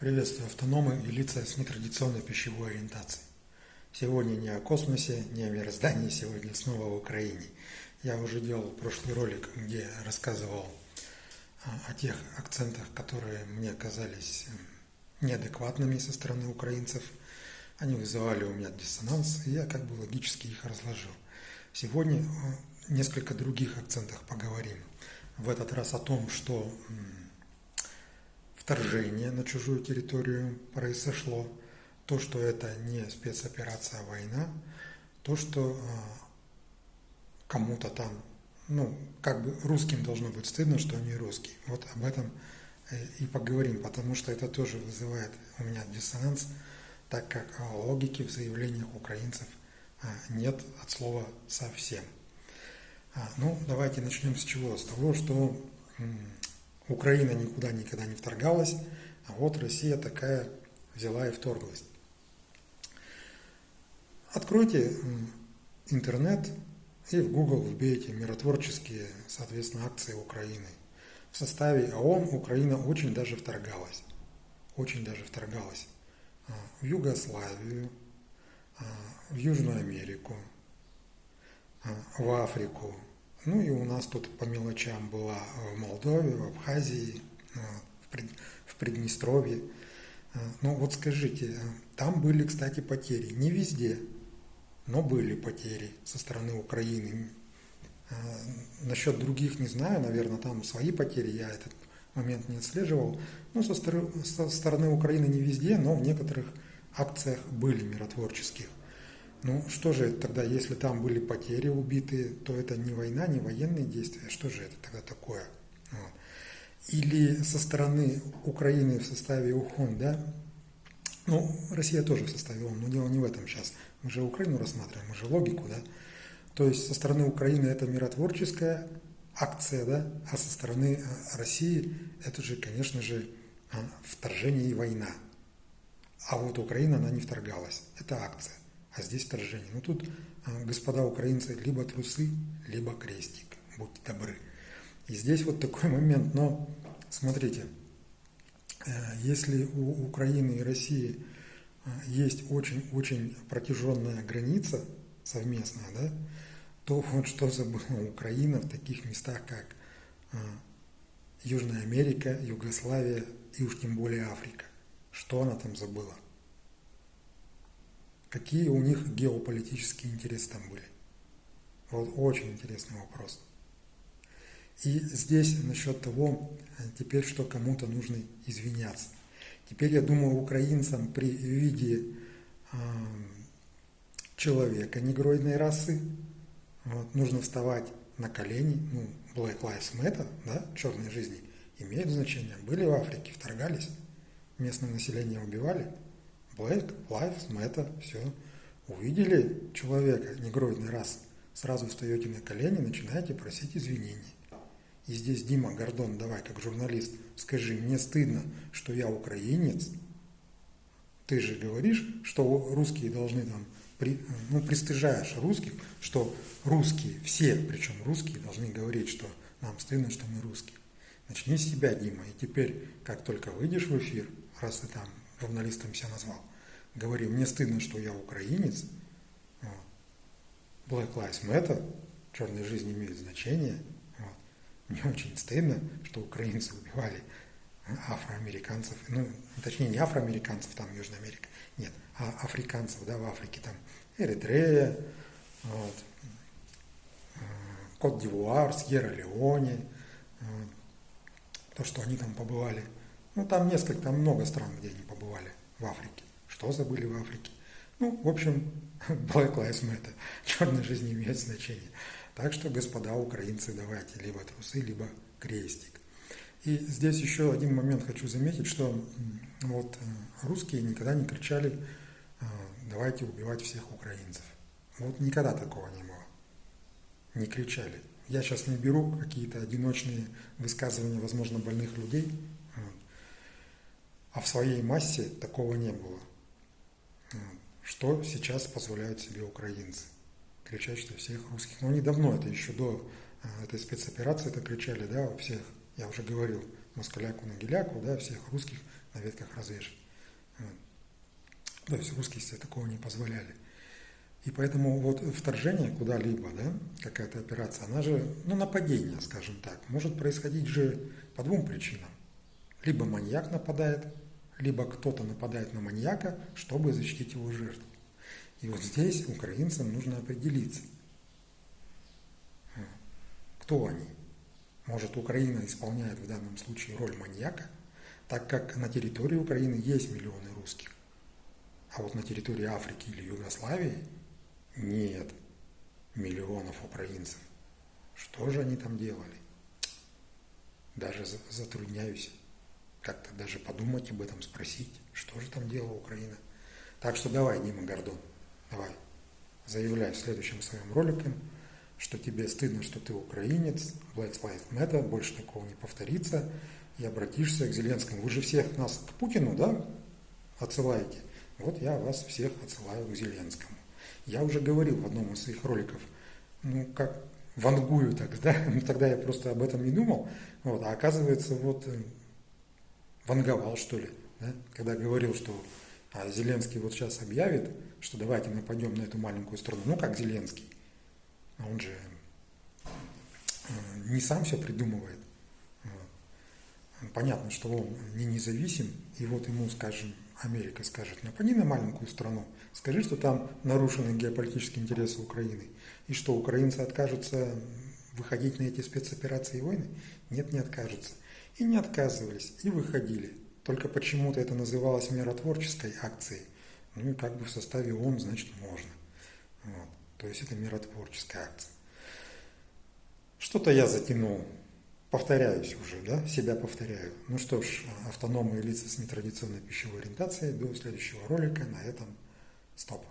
Приветствую автономы и лица с нетрадиционной пищевой ориентацией. Сегодня не о космосе, не о мироздании, сегодня снова в Украине. Я уже делал прошлый ролик, где рассказывал а, о тех акцентах, которые мне казались неадекватными со стороны украинцев. Они вызывали у меня диссонанс, и я как бы логически их разложил. Сегодня о несколько других акцентах поговорим. В этот раз о том, что вторжение на чужую территорию произошло, то, что это не спецоперация, а война, то, что а, кому-то там, ну, как бы русским должно быть стыдно, что они русские. Вот об этом э, и поговорим, потому что это тоже вызывает у меня диссонанс, так как а, логики в заявлениях украинцев а, нет от слова совсем. Ну, давайте начнем с чего? С того, что Украина никуда никогда не вторгалась, а вот Россия такая взяла и вторглась. Откройте интернет и в Google вбейте миротворческие, соответственно, акции Украины. В составе ООН Украина очень даже вторгалась. Очень даже вторгалась а, в Югославию, а, в Южную Америку, а, в Африку, ну и у нас тут по мелочам была в Молдове, в Абхазии, в Приднестровье. Ну вот скажите, там были, кстати, потери. Не везде, но были потери со стороны Украины. Насчет других не знаю, наверное, там свои потери, я этот момент не отслеживал. Ну, со стороны, со стороны Украины не везде, но в некоторых акциях были миротворческих. Ну что же это тогда, если там были потери убитые, то это не война, не военные действия, что же это тогда такое? Вот. Или со стороны Украины в составе УХОН, да? Ну, Россия тоже в составе ООН, но дело не в этом сейчас. Мы же Украину рассматриваем, мы же логику, да? То есть со стороны Украины это миротворческая акция, да? А со стороны э, России это же, конечно же, э, вторжение и война. А вот Украина, она не вторгалась. Это акция а здесь вторжение. Ну тут, а, господа украинцы, либо трусы, либо крестик, будьте добры. И здесь вот такой момент, но смотрите, э, если у Украины и России а, есть очень-очень протяженная граница совместная, да, то вот что забыла Украина в таких местах, как а, Южная Америка, Югославия и уж тем более Африка. Что она там забыла? Какие у них геополитические интересы там были. Вот очень интересный вопрос. И здесь насчет того, э, теперь что кому-то нужно извиняться. Теперь, я думаю, украинцам при виде э, человека негроидной расы вот, нужно вставать на колени, ну, Black Lives Matter, да, черной жизни, имеет значение. Были в Африке, вторгались, местное население убивали – Black Lives Matter, все. Увидели человека негроидный раз, сразу встаете на колени, начинаете просить извинений. И здесь Дима Гордон, давай как журналист, скажи, мне стыдно, что я украинец. Ты же говоришь, что русские должны там, при, ну, пристыжаешь русских, что русские, все, причем русские, должны говорить, что нам стыдно, что мы русские. Начни с себя, Дима, и теперь, как только выйдешь в эфир, раз ты там журналистом себя назвал, говори, мне стыдно, что я украинец, вот. Black Lives Matter, черная жизнь имеет значение, вот. мне очень стыдно, что украинцы убивали афроамериканцев, ну, точнее, не афроамериканцев, там Южная Америка, нет, а африканцев, да, в Африке, там, Эритрея, вот, Кот-Дивуар, Сьерра-Леоне, то, что они там побывали. Ну, там несколько, там много стран, где они побывали в Африке. Что забыли в Африке? Ну, в общем, Black Lives Matter. Черная жизнь имеет значения. Так что, господа украинцы, давайте либо трусы, либо крестик. И здесь еще один момент хочу заметить, что вот э, русские никогда не кричали э, «давайте убивать всех украинцев». Вот никогда такого не было. Не кричали. Я сейчас не беру какие-то одиночные высказывания, возможно, больных людей, а в своей массе такого не было. Что сейчас позволяют себе украинцы? Кричать, что всех русских. Но они давно, это еще до а, этой спецоперации это кричали, да, у всех, я уже говорил, москаляку на геляку, да, всех русских на ветках развешать. То есть русские себе такого не позволяли. И поэтому вот вторжение куда-либо, да, какая-то операция, она же, ну, нападение, скажем так, может происходить же по двум причинам. Либо маньяк нападает, либо кто-то нападает на маньяка, чтобы защитить его жертву. И вот здесь украинцам нужно определиться, кто они. Может, Украина исполняет в данном случае роль маньяка, так как на территории Украины есть миллионы русских. А вот на территории Африки или Югославии нет миллионов украинцев. Что же они там делали? Даже затрудняюсь как-то даже подумать об этом, спросить, что же там делала Украина. Так что давай, Дима Гордон, давай, заявляй в следующем своем ролике, что тебе стыдно, что ты украинец, Black Lives Matter, больше такого не повторится, и обратишься к Зеленскому. Вы же всех нас к Путину, да, отсылаете? Вот я вас всех отсылаю к Зеленскому. Я уже говорил в одном из своих роликов, ну, как вангую так, да, ну, тогда я просто об этом не думал, вот, а оказывается, вот, э, ванговал, что ли, да, когда говорил, что а Зеленский вот сейчас объявит, что давайте нападем на эту маленькую страну, ну, как Зеленский, а он же э, не сам все придумывает, понятно, что он не независим, и вот ему, скажем, Америка скажет, напади на маленькую страну, скажи, что там нарушены геополитические интересы Украины, и что украинцы откажутся выходить на эти спецоперации и войны? Нет, не откажутся. И не отказывались, и выходили. Только почему-то это называлось миротворческой акцией. Ну и как бы в составе ООН, значит, можно. Вот. То есть это миротворческая акция. Что-то я затянул повторяюсь уже, да, себя повторяю. Ну что ж, автономные лица с нетрадиционной пищевой ориентацией. До следующего ролика. На этом стоп.